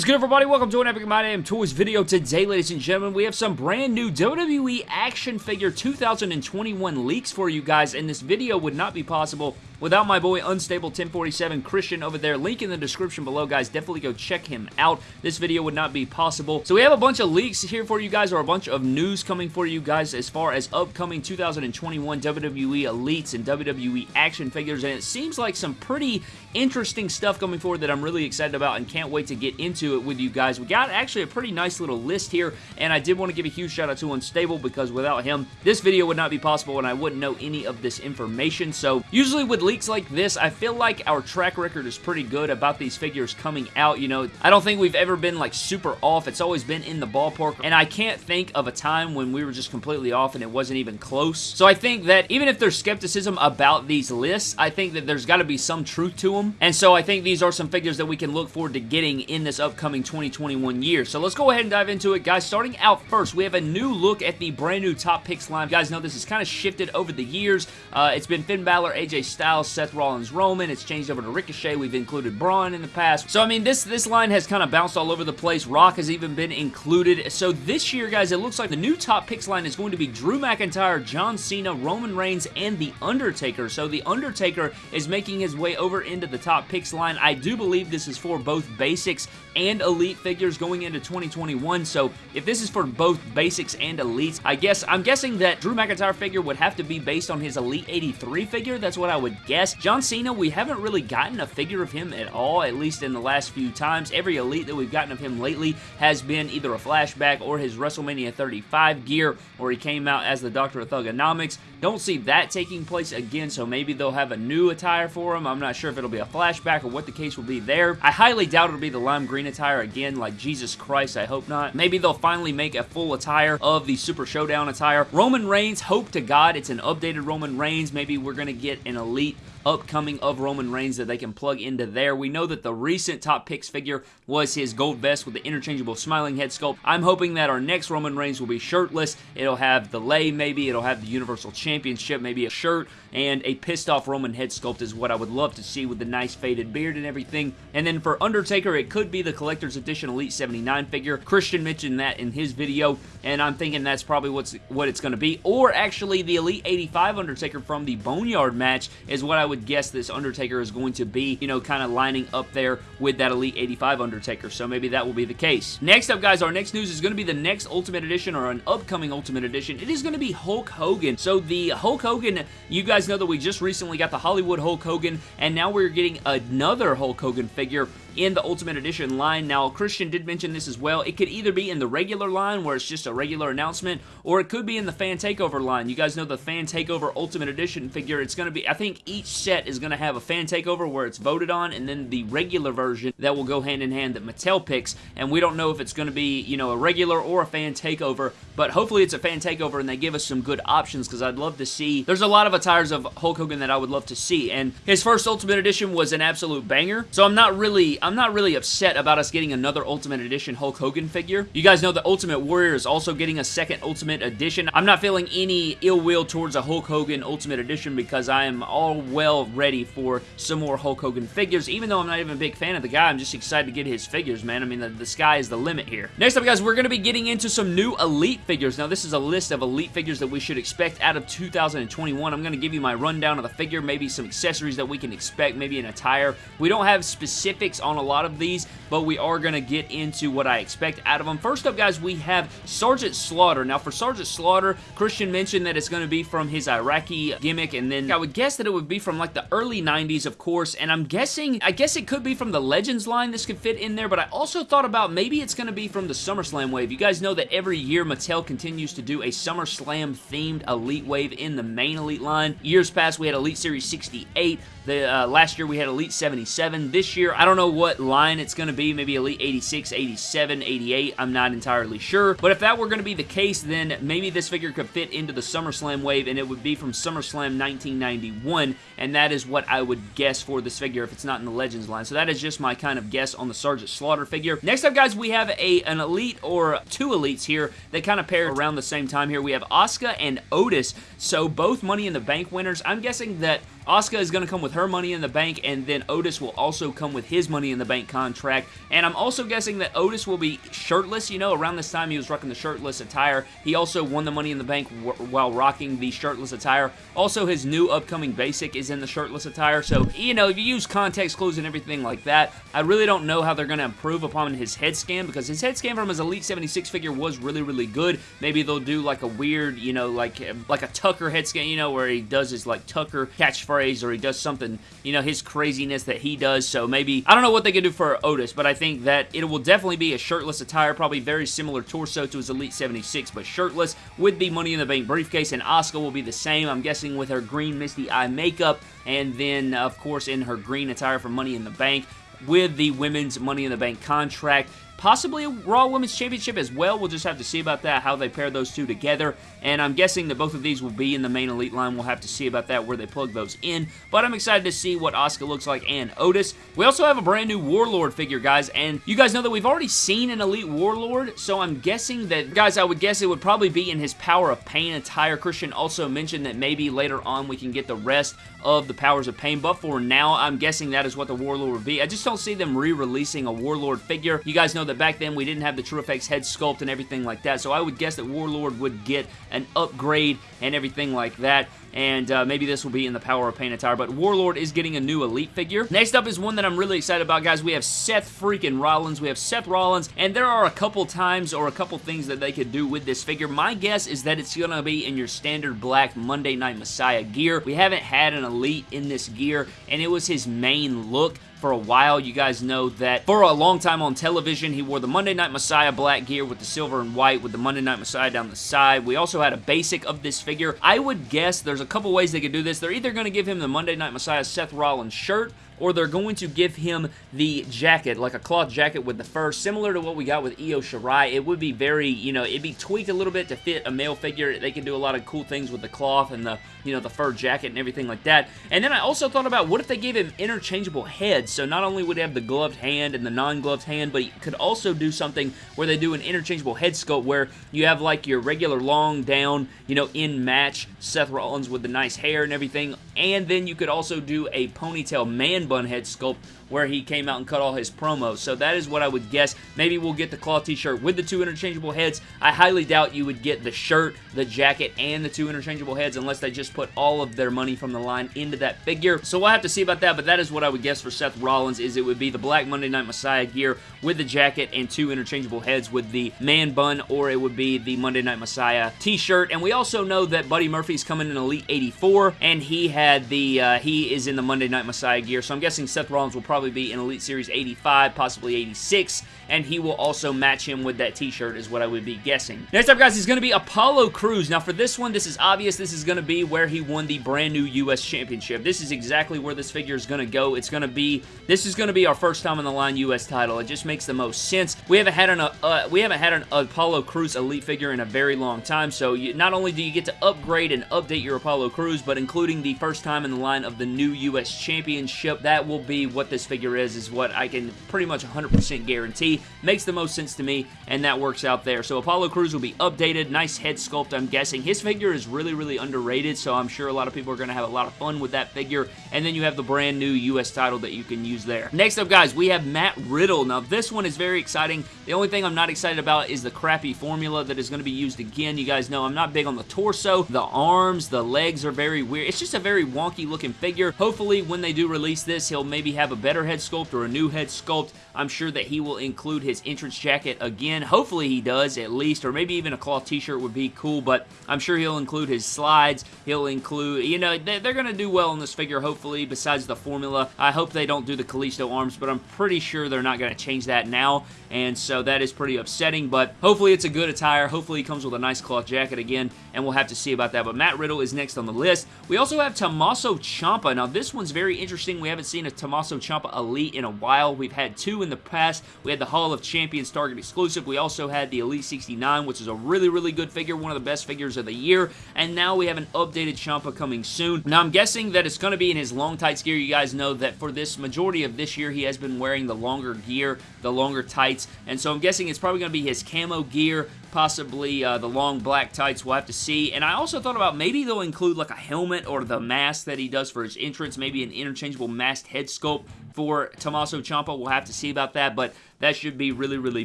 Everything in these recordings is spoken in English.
is good, everybody? Welcome to an Epic My Damn Toys video. Today, ladies and gentlemen, we have some brand new WWE Action Figure 2021 leaks for you guys, and this video would not be possible without my boy Unstable 1047 Christian over there. Link in the description below, guys. Definitely go check him out. This video would not be possible. So we have a bunch of leaks here for you guys, or a bunch of news coming for you guys as far as upcoming 2021 WWE Elites and WWE Action Figures, and it seems like some pretty interesting stuff coming forward that I'm really excited about and can't wait to get into it with you guys. We got actually a pretty nice little list here, and I did want to give a huge shout out to Unstable because without him, this video would not be possible and I wouldn't know any of this information. So usually with leaks like this, I feel like our track record is pretty good about these figures coming out. You know, I don't think we've ever been like super off. It's always been in the ballpark, and I can't think of a time when we were just completely off and it wasn't even close. So I think that even if there's skepticism about these lists, I think that there's got to be some truth to them. And so I think these are some figures that we can look forward to getting in this upcoming 2021 year. So let's go ahead and dive into it, guys. Starting out first, we have a new look at the brand new Top Picks line. You guys know this has kind of shifted over the years. Uh, it's been Finn Balor, AJ Styles, Seth Rollins, Roman. It's changed over to Ricochet. We've included Braun in the past. So, I mean, this, this line has kind of bounced all over the place. Rock has even been included. So this year, guys, it looks like the new Top Picks line is going to be Drew McIntyre, John Cena, Roman Reigns, and The Undertaker. So The Undertaker is making his way over into the Top Picks line. I do believe this is for both basics and elite figures going into 2021. So if this is for both basics and elites, I guess I'm guessing that Drew McIntyre figure would have to be based on his Elite 83 figure. That's what I would guess. John Cena, we haven't really gotten a figure of him at all, at least in the last few times. Every elite that we've gotten of him lately has been either a flashback or his WrestleMania 35 gear, or he came out as the Doctor of Thuganomics. Don't see that taking place again, so maybe they'll have a new attire for him. I'm not sure if it'll be a flashback or what the case will be there. I highly doubt it'll be the lime green attire again, like Jesus Christ, I hope not. Maybe they'll finally make a full attire of the Super Showdown attire. Roman Reigns, hope to God it's an updated Roman Reigns. Maybe we're going to get an elite upcoming of Roman Reigns that they can plug into there. We know that the recent top picks figure was his gold vest with the interchangeable smiling head sculpt. I'm hoping that our next Roman Reigns will be shirtless. It'll have the lay maybe, it'll have the Universal Championship, maybe a shirt, and a pissed off Roman head sculpt is what I would love to see with the nice faded beard and everything. And then for Undertaker, it could be the Collector's Edition Elite 79 figure. Christian mentioned that in his video, and I'm thinking that's probably what's what it's going to be. Or actually, the Elite 85 Undertaker from the Boneyard match is what I would guess this Undertaker is going to be, you know, kind of lining up there with that Elite 85 Undertaker, so maybe that will be the case. Next up, guys, our next news is going to be the next Ultimate Edition or an upcoming Ultimate Edition. It is going to be Hulk Hogan. So the Hulk Hogan, you guys know that we just recently got the Hollywood Hulk Hogan, and now we're getting another Hulk Hogan figure in the Ultimate Edition line. Now, Christian did mention this as well. It could either be in the regular line, where it's just a regular announcement, or it could be in the Fan Takeover line. You guys know the Fan Takeover Ultimate Edition figure. It's going to be, I think each set is going to have a Fan Takeover where it's voted on, and then the regular version that will go hand in hand that Mattel picks, and we don't know if it's going to be, you know, a regular or a Fan Takeover, but hopefully it's a Fan Takeover and they give us some good options, because I'd love to see, there's a lot of attires of Hulk Hogan that I would love to see, and his first Ultimate Edition was an absolute banger, so I'm not really, I'm not really upset about us getting another Ultimate Edition Hulk Hogan figure. You guys know the Ultimate Warrior is also getting a second Ultimate Edition. I'm not feeling any ill will towards a Hulk Hogan Ultimate Edition because I am all well ready for some more Hulk Hogan figures. Even though I'm not even a big fan of the guy, I'm just excited to get his figures, man. I mean, the, the sky is the limit here. Next up, guys, we're going to be getting into some new Elite figures. Now, this is a list of Elite figures that we should expect out of 2021. I'm going to give you my rundown of the figure, maybe some accessories that we can expect, maybe an attire. We don't have specifics on a lot of these, but we are going to get into what I expect out of them. First up, guys, we have Sergeant Slaughter. Now, for Sergeant Slaughter, Christian mentioned that it's going to be from his Iraqi gimmick, and then I would guess that it would be from like the early 90s, of course, and I'm guessing, I guess it could be from the Legends line this could fit in there, but I also thought about maybe it's going to be from the SummerSlam wave. You guys know that every year Mattel continues to do a SummerSlam themed Elite wave in the main Elite line. Years past, we had Elite Series 68, the uh, last year we had Elite 77. This year, I don't know what line it's going to be. Maybe Elite 86, 87, 88. I'm not entirely sure. But if that were going to be the case, then maybe this figure could fit into the SummerSlam wave, and it would be from SummerSlam 1991, and that is what I would guess for this figure if it's not in the Legends line. So that is just my kind of guess on the Sergeant Slaughter figure. Next up, guys, we have a an Elite or two Elites here that kind of pair around the same time here. We have Asuka and Otis, so both Money in the Bank winners. I'm guessing that Asuka is going to come with her Money in the Bank, and then Otis will also come with his Money in the Bank contract. And I'm also guessing that Otis will be shirtless. You know, around this time he was rocking the shirtless attire. He also won the Money in the Bank while rocking the shirtless attire. Also, his new upcoming basic is in the shirtless attire. So, you know, if you use context clues and everything like that, I really don't know how they're going to improve upon his head scan because his head scan from his Elite 76 figure was really, really good. Maybe they'll do like a weird, you know, like like a Tucker head scan, you know, where he does his like Tucker catchphrase or he does something, you know, his craziness that he does. So maybe, I don't know what they can do for Otis, but I think that it will definitely be a shirtless attire, probably very similar torso to his Elite 76, but shirtless with the Money in the Bank briefcase, and Asuka will be the same, I'm guessing with her green misty eye makeup, and then, of course, in her green attire for Money in the Bank with the women's Money in the Bank contract possibly a Raw Women's Championship as well. We'll just have to see about that, how they pair those two together. And I'm guessing that both of these will be in the main Elite line. We'll have to see about that, where they plug those in. But I'm excited to see what Asuka looks like and Otis. We also have a brand new Warlord figure, guys. And you guys know that we've already seen an Elite Warlord. So I'm guessing that, guys, I would guess it would probably be in his Power of Pain attire. Christian also mentioned that maybe later on we can get the rest of the Powers of Pain. But for now, I'm guessing that is what the Warlord would be. I just don't see them re-releasing a Warlord figure. You guys know that back then we didn't have the TrueFX head sculpt and everything like that, so I would guess that Warlord would get an upgrade and everything like that and uh, maybe this will be in the Power of Pain attire, but Warlord is getting a new Elite figure. Next up is one that I'm really excited about, guys. We have Seth freaking Rollins. We have Seth Rollins, and there are a couple times or a couple things that they could do with this figure. My guess is that it's going to be in your standard black Monday Night Messiah gear. We haven't had an Elite in this gear, and it was his main look for a while. You guys know that for a long time on television, he wore the Monday Night Messiah black gear with the silver and white with the Monday Night Messiah down the side. We also had a basic of this figure. I would guess there's a couple ways they could do this. They're either going to give him the Monday Night Messiah Seth Rollins shirt or they're going to give him the jacket, like a cloth jacket with the fur, similar to what we got with Io Shirai. It would be very, you know, it'd be tweaked a little bit to fit a male figure. They can do a lot of cool things with the cloth and the, you know, the fur jacket and everything like that. And then I also thought about what if they gave him interchangeable heads? So not only would he have the gloved hand and the non-gloved hand, but he could also do something where they do an interchangeable head sculpt where you have like your regular long down, you know, in match Seth Rollins with the nice hair and everything. And then you could also do a ponytail man bun head sculpt where he came out and cut all his promos. So that is what I would guess. Maybe we'll get the cloth t-shirt with the two interchangeable heads. I highly doubt you would get the shirt, the jacket, and the two interchangeable heads unless they just put all of their money from the line into that figure. So we'll have to see about that, but that is what I would guess for Seth Rollins is it would be the Black Monday Night Messiah gear with the jacket and two interchangeable heads with the man bun, or it would be the Monday Night Messiah t-shirt. And we also know that Buddy Murphy's coming in Elite 84, and he had the, uh, he is in the Monday Night Messiah gear, so I'm guessing Seth Rollins will probably be in Elite Series 85, possibly 86, and he will also match him with that t-shirt is what I would be guessing. Next up, guys, is going to be Apollo Crews. Now, for this one, this is obvious. This is going to be where he won the brand new U.S. Championship. This is exactly where this figure is going to go. It's going to be, this is going to be our first time on the line U.S. title. It just makes the most sense. We haven't had an, uh, we haven't had an Apollo Crews Elite figure in a very long time, so you, not only do you get to upgrade and update your Apollo Crews, but including the first time in the line of the new U.S. Championship, that will be what this figure is, is what I can pretty much 100% guarantee. Makes the most sense to me, and that works out there. So Apollo Crews will be updated. Nice head sculpt, I'm guessing. His figure is really, really underrated, so I'm sure a lot of people are going to have a lot of fun with that figure. And then you have the brand new U.S. title that you can use there. Next up, guys, we have Matt Riddle. Now, this one is very exciting. The only thing I'm not excited about is the crappy formula that is going to be used again. You guys know I'm not big on the torso. The arms, the legs are very weird. It's just a very wonky looking figure. Hopefully, when they do release this, he'll maybe have a better head sculpt or a new head sculpt. I'm sure that he will include his entrance jacket again. Hopefully he does at least, or maybe even a cloth t-shirt would be cool, but I'm sure he'll include his slides. He'll include, you know, they're going to do well in this figure, hopefully, besides the formula. I hope they don't do the Kalisto arms, but I'm pretty sure they're not going to change that now, and so that is pretty upsetting, but hopefully it's a good attire. Hopefully he comes with a nice cloth jacket again, and we'll have to see about that, but Matt Riddle is next on the list. We also have Tommaso Ciampa. Now, this one's very interesting. We haven't seen a Tommaso Ciampa Elite in a while. We've had two in the past. We had the Hall of Champions Target exclusive. We also had the Elite 69, which is a really, really good figure, one of the best figures of the year, and now we have an updated Ciampa coming soon. Now, I'm guessing that it's going to be in his long tights gear. You guys know that for this majority of this year, he has been wearing the longer gear, the longer tights, and so I'm guessing it's probably going to be his camo gear possibly uh, the long black tights. We'll have to see. And I also thought about maybe they'll include like a helmet or the mask that he does for his entrance, maybe an interchangeable masked head sculpt for Tommaso Ciampa. We'll have to see about that, but that should be really, really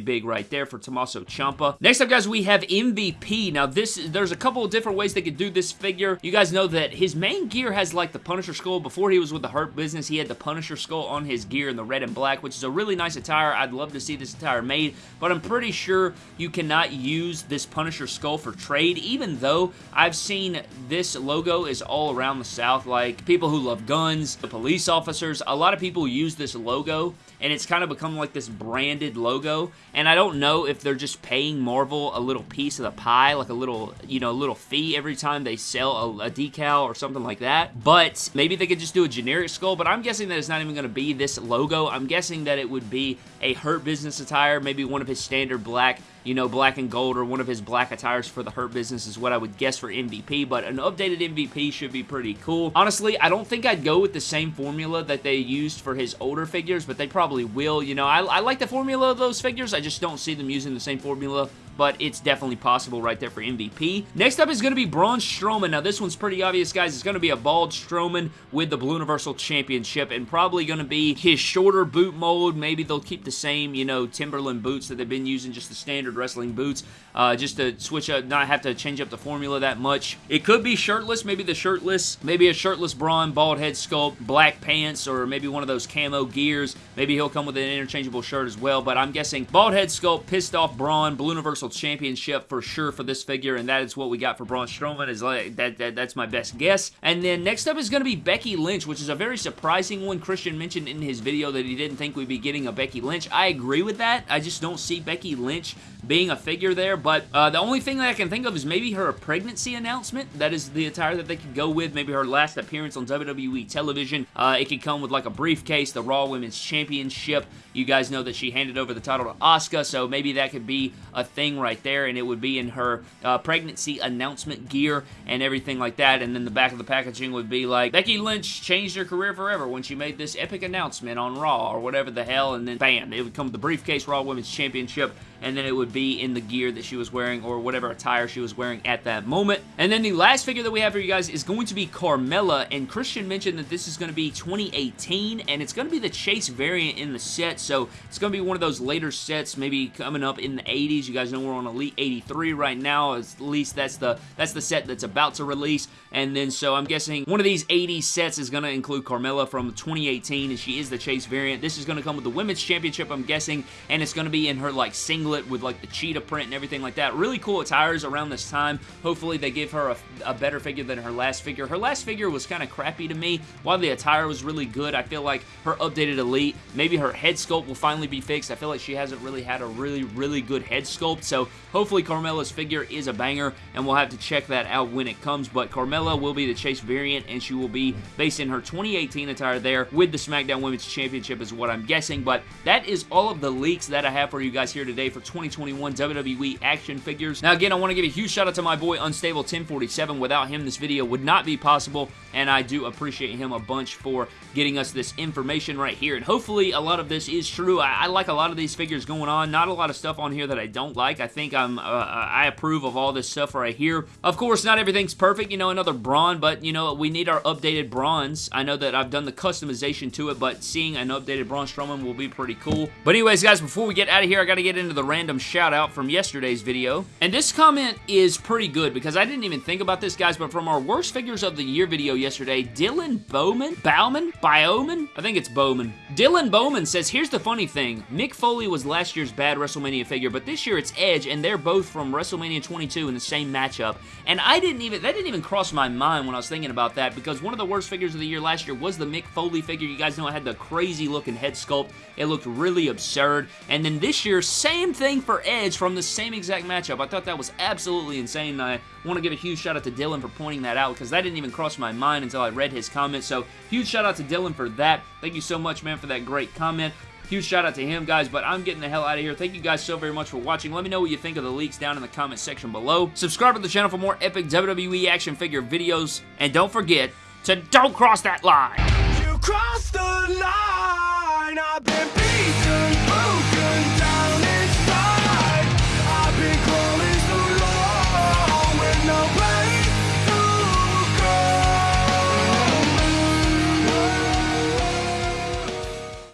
big right there for Tommaso Ciampa. Next up, guys, we have MVP. Now, this there's a couple of different ways they could do this figure. You guys know that his main gear has like the Punisher skull. Before he was with the Hurt Business, he had the Punisher skull on his gear in the red and black, which is a really nice attire. I'd love to see this attire made, but I'm pretty sure you cannot use this Punisher skull for trade, even though I've seen this logo is all around the South. Like, people who love guns, the police officers, a lot of people use this logo, and it's kind of become like this branded logo, and I don't know if they're just paying Marvel a little piece of the pie, like a little, you know, a little fee every time they sell a, a decal or something like that, but maybe they could just do a generic skull, but I'm guessing that it's not even going to be this logo. I'm guessing that it would be a Hurt Business attire, maybe one of his standard black you know, black and gold or one of his black attires for the Hurt Business is what I would guess for MVP, but an updated MVP should be pretty cool. Honestly, I don't think I'd go with the same formula that they used for his older figures, but they probably will. You know, I, I like the formula of those figures. I just don't see them using the same formula but it's definitely possible right there for MVP. Next up is going to be Braun Strowman. Now, this one's pretty obvious, guys. It's going to be a bald Strowman with the Blue Universal Championship and probably going to be his shorter boot mold. Maybe they'll keep the same, you know, Timberland boots that they've been using, just the standard wrestling boots, uh, just to switch up, not have to change up the formula that much. It could be shirtless, maybe the shirtless, maybe a shirtless Braun, bald head sculpt, black pants, or maybe one of those camo gears. Maybe he'll come with an interchangeable shirt as well, but I'm guessing bald head sculpt, pissed off Braun, Blue Universal Championship for sure for this figure, and that is what we got for Braun Strowman. Is like that, that That's my best guess. And then next up is going to be Becky Lynch, which is a very surprising one. Christian mentioned in his video that he didn't think we'd be getting a Becky Lynch. I agree with that. I just don't see Becky Lynch being a figure there, but uh, the only thing that I can think of is maybe her pregnancy announcement. That is the attire that they could go with. Maybe her last appearance on WWE television. Uh, it could come with like a briefcase, the Raw Women's Championship. You guys know that she handed over the title to Asuka, so maybe that could be a thing right there, and it would be in her uh, pregnancy announcement gear and everything like that, and then the back of the packaging would be like, Becky Lynch changed her career forever when she made this epic announcement on Raw, or whatever the hell, and then bam, it would come with the briefcase Raw Women's Championship, and then it would be in the gear that she was wearing or whatever attire she was wearing at that moment. And then the last figure that we have for you guys is going to be Carmella, and Christian mentioned that this is going to be 2018, and it's going to be the Chase variant in the set, so it's going to be one of those later sets, maybe coming up in the 80s. You guys know we're on Elite 83 right now, at least that's the, that's the set that's about to release, and then so I'm guessing one of these 80 sets is going to include Carmella from 2018, and she is the Chase variant. This is going to come with the Women's Championship, I'm guessing, and it's going to be in her, like, singlet with, like, the cheetah print and everything like that. Really cool attires around this time. Hopefully they give her a, a better figure than her last figure. Her last figure was kind of crappy to me. While the attire was really good, I feel like her updated Elite, maybe her head sculpt will finally be fixed. I feel like she hasn't really had a really, really good head sculpt, so hopefully Carmella's figure is a banger, and we'll have to check that out when it comes, but Carmella will be the Chase variant, and she will be based in her 2018 attire there with the SmackDown Women's Championship is what I'm guessing, but that is all of the leaks that I have for you guys here today for 2021 WWE action figures. Now again, I want to give a huge shout out to my boy Unstable 1047. Without him, this video would not be possible, and I do appreciate him a bunch for getting us this information right here, and hopefully a lot of this is true. I, I like a lot of these figures going on. Not a lot of stuff on here that I don't like. I think I'm, uh, I approve of all this stuff right here. Of course, not everything's perfect. You know, another Braun, but you know, we need our updated Brauns. I know that I've done the customization to it, but seeing an updated Braun Strowman will be pretty cool. But anyways, guys, before we get out of here, I got to get into the random shout out from yesterday's video. And this comment is pretty good because I didn't even think about this, guys, but from our worst figures of the year video yesterday, Dylan Bowman, Bowman, Bowman, I think it's Bowman. Dylan Bowman says, here's the funny thing. Mick Foley was last year's bad WrestleMania figure, but this year it's Edge, and they're both from WrestleMania 22 in the same matchup. And I didn't even, that didn't even cross my mind when I was thinking about that because one of the worst figures of the year last year was the Mick Foley figure. You guys know it had the crazy looking head sculpt. It looked really absurd. And then this year, same thing for Edge from the same exact matchup. I thought that was absolutely insane. I want to give a huge shout out to Dylan for pointing that out because that didn't even cross my mind until I read his comment. So huge shout out to Dylan for that. Thank you so much, man, for that great comment. Huge shout out to him, guys, but I'm getting the hell out of here. Thank you guys so very much for watching. Let me know what you think of the leaks down in the comment section below. Subscribe to the channel for more epic WWE action figure videos, and don't forget to don't cross that line. You the line,